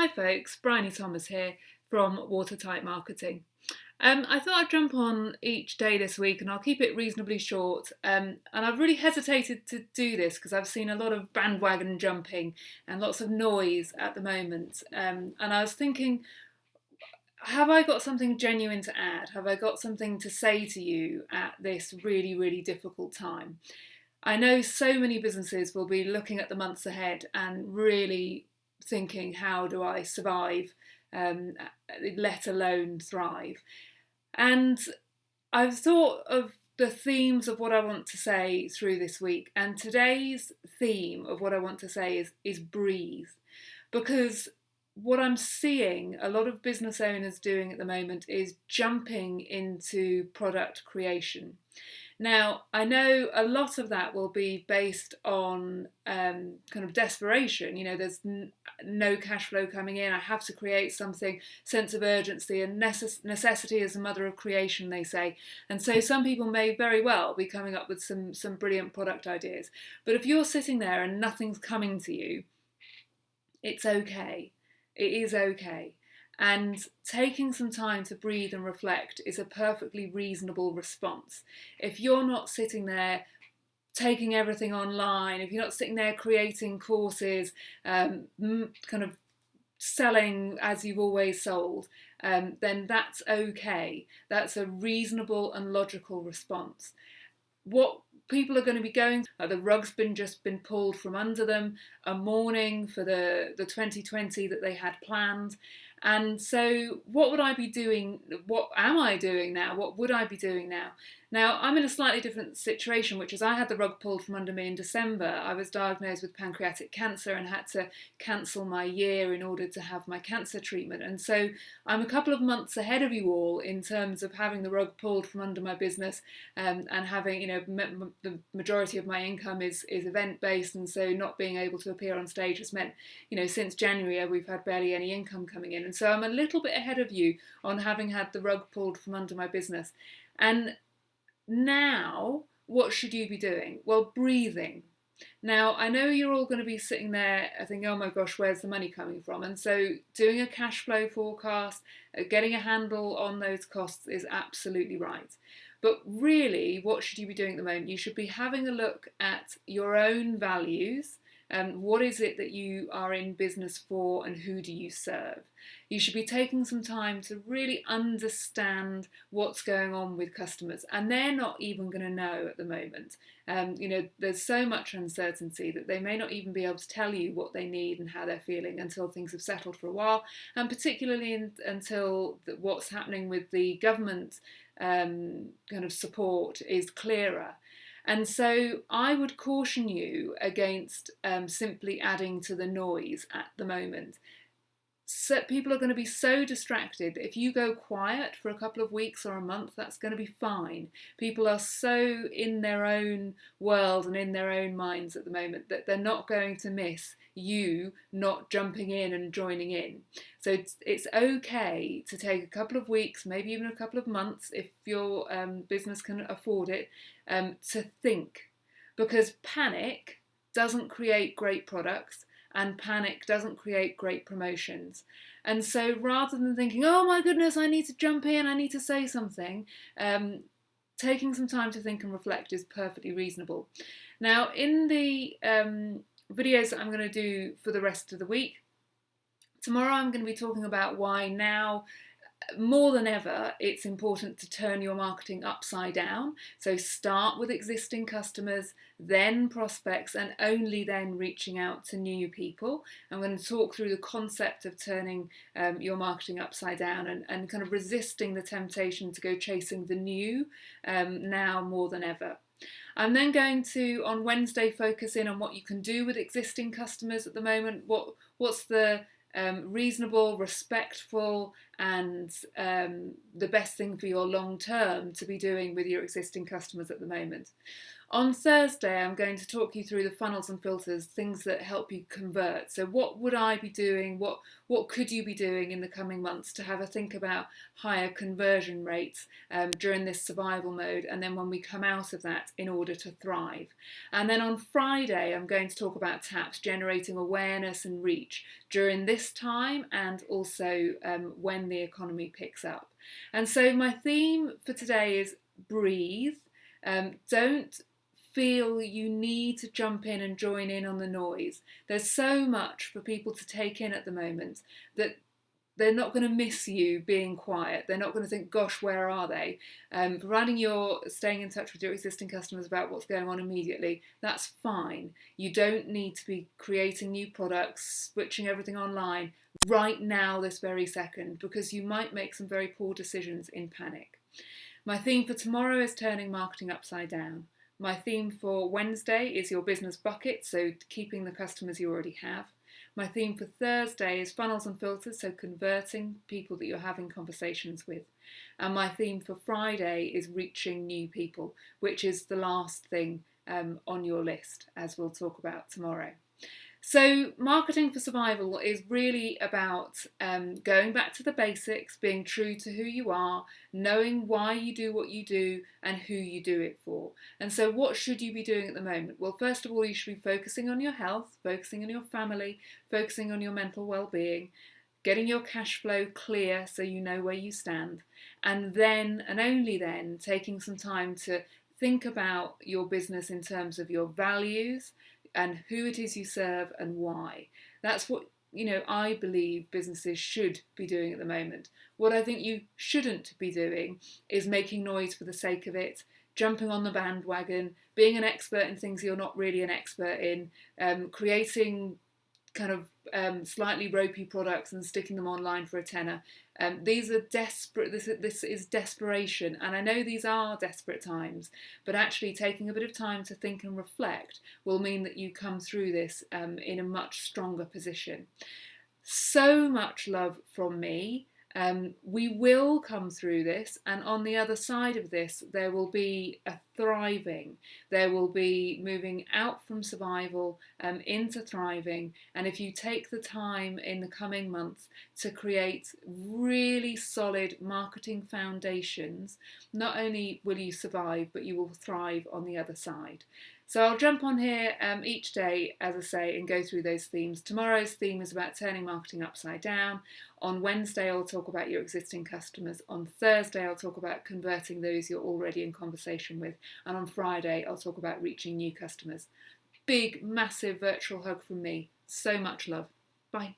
Hi folks, Bryony Thomas here from Watertight Marketing. Um, I thought I'd jump on each day this week and I'll keep it reasonably short. Um, and I've really hesitated to do this because I've seen a lot of bandwagon jumping and lots of noise at the moment. Um, and I was thinking, have I got something genuine to add? Have I got something to say to you at this really, really difficult time? I know so many businesses will be looking at the months ahead and really thinking, how do I survive, um, let alone thrive? And I've thought of the themes of what I want to say through this week, and today's theme of what I want to say is, is breathe. Because what I'm seeing a lot of business owners doing at the moment is jumping into product creation. Now, I know a lot of that will be based on um, kind of desperation. You know, there's no cash flow coming in. I have to create something, sense of urgency, and necess necessity is the mother of creation, they say. And so some people may very well be coming up with some, some brilliant product ideas. But if you're sitting there and nothing's coming to you, it's okay. It is okay. And taking some time to breathe and reflect is a perfectly reasonable response. If you're not sitting there taking everything online, if you're not sitting there creating courses, um, kind of selling as you've always sold, um, then that's okay. That's a reasonable and logical response. What people are going to be going like the rug's been just been pulled from under them a mourning for the the 2020 that they had planned and so, what would I be doing? What am I doing now? What would I be doing now? Now, I'm in a slightly different situation, which is I had the rug pulled from under me in December. I was diagnosed with pancreatic cancer and had to cancel my year in order to have my cancer treatment. And so, I'm a couple of months ahead of you all in terms of having the rug pulled from under my business um, and having, you know, the majority of my income is, is event based. And so, not being able to appear on stage has meant, you know, since January, we've had barely any income coming in. And so I'm a little bit ahead of you on having had the rug pulled from under my business. And now, what should you be doing? Well, breathing. Now, I know you're all going to be sitting there thinking, oh my gosh, where's the money coming from? And so, doing a cash flow forecast, uh, getting a handle on those costs is absolutely right. But really, what should you be doing at the moment? You should be having a look at your own values um, what is it that you are in business for and who do you serve? You should be taking some time to really understand what's going on with customers and they're not even going to know at the moment. Um, you know, there's so much uncertainty that they may not even be able to tell you what they need and how they're feeling until things have settled for a while and particularly in, until the, what's happening with the government um, kind of support is clearer. And so I would caution you against um, simply adding to the noise at the moment. So people are going to be so distracted if you go quiet for a couple of weeks or a month, that's going to be fine. People are so in their own world and in their own minds at the moment that they're not going to miss you not jumping in and joining in. So it's, it's okay to take a couple of weeks, maybe even a couple of months if your um, business can afford it, um, to think. Because panic doesn't create great products and panic doesn't create great promotions. And so rather than thinking, oh my goodness, I need to jump in, I need to say something, um, taking some time to think and reflect is perfectly reasonable. Now, in the um, videos that I'm going to do for the rest of the week. Tomorrow I'm going to be talking about why now more than ever it's important to turn your marketing upside down. So start with existing customers, then prospects and only then reaching out to new people. I'm going to talk through the concept of turning um, your marketing upside down and, and kind of resisting the temptation to go chasing the new um, now more than ever. I'm then going to, on Wednesday, focus in on what you can do with existing customers at the moment. What What's the um, reasonable, respectful, and um, the best thing for your long term to be doing with your existing customers at the moment. On Thursday, I'm going to talk you through the funnels and filters, things that help you convert. So, what would I be doing? What what could you be doing in the coming months to have a think about higher conversion rates um, during this survival mode, and then when we come out of that, in order to thrive. And then on Friday, I'm going to talk about TAPS, generating awareness and reach during this time, and also um, when the economy picks up. And so, my theme for today is breathe. Um, don't feel you need to jump in and join in on the noise. There's so much for people to take in at the moment that they're not going to miss you being quiet. They're not going to think, gosh, where are they? Um, providing you're staying in touch with your existing customers about what's going on immediately, that's fine. You don't need to be creating new products, switching everything online right now, this very second, because you might make some very poor decisions in panic. My theme for tomorrow is turning marketing upside down. My theme for Wednesday is your business bucket, so keeping the customers you already have. My theme for Thursday is funnels and filters, so converting people that you're having conversations with. And my theme for Friday is reaching new people, which is the last thing um, on your list, as we'll talk about tomorrow. So, marketing for survival is really about um, going back to the basics, being true to who you are, knowing why you do what you do, and who you do it for. And so, what should you be doing at the moment? Well, first of all, you should be focusing on your health, focusing on your family, focusing on your mental well being, getting your cash flow clear so you know where you stand, and then, and only then, taking some time to think about your business in terms of your values and who it is you serve and why. That's what you know I believe businesses should be doing at the moment. What I think you shouldn't be doing is making noise for the sake of it, jumping on the bandwagon, being an expert in things you're not really an expert in, um, creating kind of um, slightly ropey products and sticking them online for a tenner. Um, these are desperate. This this is desperation, and I know these are desperate times. But actually, taking a bit of time to think and reflect will mean that you come through this um, in a much stronger position. So much love from me. Um, we will come through this, and on the other side of this, there will be a thriving. There will be moving out from survival um, into thriving. And if you take the time in the coming months to create really solid marketing foundations, not only will you survive, but you will thrive on the other side. So I'll jump on here um, each day, as I say, and go through those themes. Tomorrow's theme is about turning marketing upside down. On Wednesday, I'll talk about your existing customers. On Thursday, I'll talk about converting those you're already in conversation with. And on Friday, I'll talk about reaching new customers. Big, massive virtual hug from me. So much love. Bye.